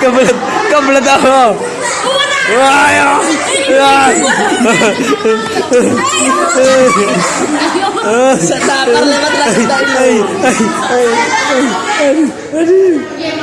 Kabalat, kabalat ako. Ay, ah. Ay. Sa tapar naman lang tayo. Ay, ay, ay, ay, ay.